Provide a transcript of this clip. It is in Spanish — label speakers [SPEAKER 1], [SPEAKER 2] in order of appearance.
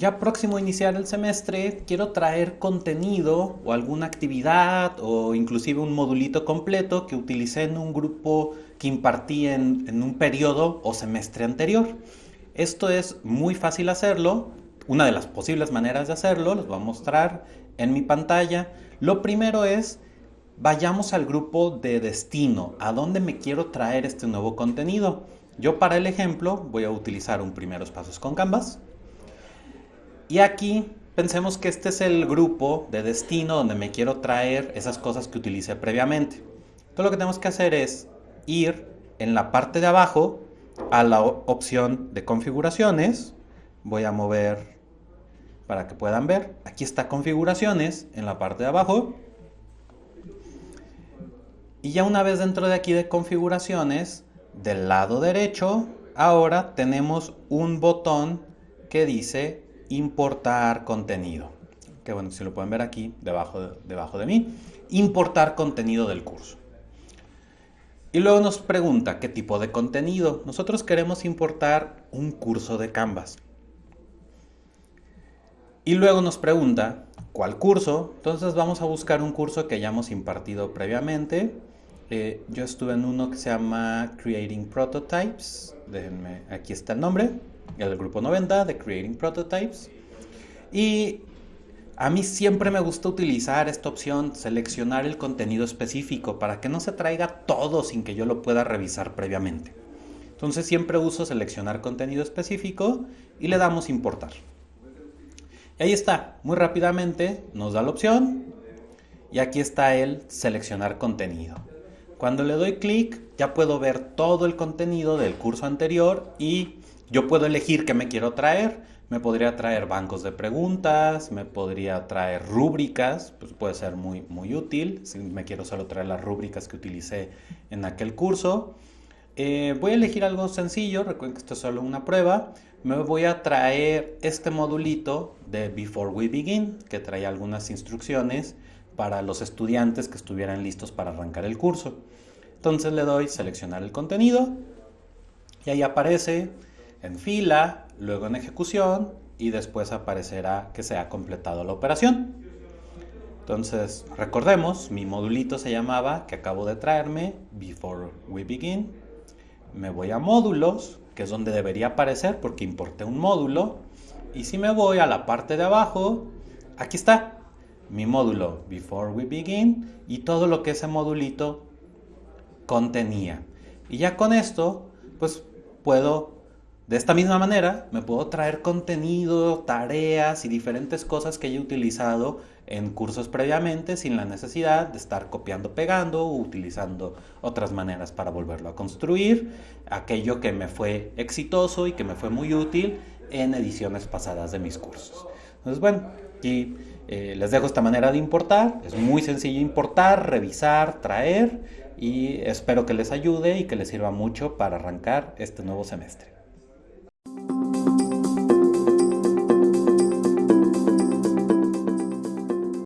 [SPEAKER 1] ya próximo a iniciar el semestre, quiero traer contenido o alguna actividad o inclusive un modulito completo que utilicé en un grupo que impartí en, un periodo o semestre anterior. Esto es muy fácil hacerlo. Una de las posibles maneras de hacerlo, les voy a mostrar en mi pantalla. Lo primero es, vayamos al grupo de destino, a dónde me quiero traer este nuevo contenido. Yo para el ejemplo voy a utilizar un primeros pasos con Canvas. Y aquí pensemos que este es el grupo de destino donde me quiero traer esas cosas que utilicé previamente. Todo lo que tenemos que hacer es ir en la parte de abajo a la opción de configuraciones. Voy a mover para que puedan ver. Aquí está configuraciones en la parte de abajo. Y ya una vez dentro de aquí de configuraciones, del lado derecho, ahora tenemos un botón que dice importar contenido. Que bueno, si lo pueden ver aquí, debajo de, debajo de mí. Importar contenido del curso. Y luego nos pregunta qué tipo de contenido. Nosotros queremos importar un curso de Canvas. Y luego nos pregunta cuál curso. Entonces vamos a buscar un curso que hayamos impartido previamente. Eh, yo estuve en uno que se llama Creating Prototypes. Déjenme, aquí está el nombre el grupo 90 de Creating Prototypes. Y a mí siempre me gusta utilizar esta opción, seleccionar el contenido específico para que no se traiga todo sin que yo lo pueda revisar previamente. Entonces siempre uso seleccionar contenido específico y le damos importar. Y ahí está, muy rápidamente nos da la opción y aquí está el seleccionar contenido. Cuando le doy clic ya puedo ver todo el contenido del curso anterior y yo puedo elegir qué me quiero traer. Me podría traer bancos de preguntas, me podría traer rúbricas, pues puede ser muy, muy útil si me quiero solo traer las rúbricas que utilicé en aquel curso. Eh, voy a elegir algo sencillo, recuerden que esto es solo una prueba. Me voy a traer este modulito de Before We Begin, que trae algunas instrucciones para los estudiantes que estuvieran listos para arrancar el curso. Entonces le doy seleccionar el contenido y ahí aparece en fila, luego en ejecución y después aparecerá que se ha completado la operación. Entonces, recordemos, mi modulito se llamaba, que acabo de traerme, Before We Begin. Me voy a módulos, que es donde debería aparecer porque importé un módulo. Y si me voy a la parte de abajo, aquí está, mi módulo Before We Begin y todo lo que ese modulito contenía. Y ya con esto, pues puedo de esta misma manera, me puedo traer contenido, tareas y diferentes cosas que haya utilizado en cursos previamente sin la necesidad de estar copiando, pegando o utilizando otras maneras para volverlo a construir. Aquello que me fue exitoso y que me fue muy útil en ediciones pasadas de mis cursos. Entonces, bueno, aquí eh, les dejo esta manera de importar. Es muy sencillo importar, revisar, traer y espero que les ayude y que les sirva mucho para arrancar este nuevo semestre.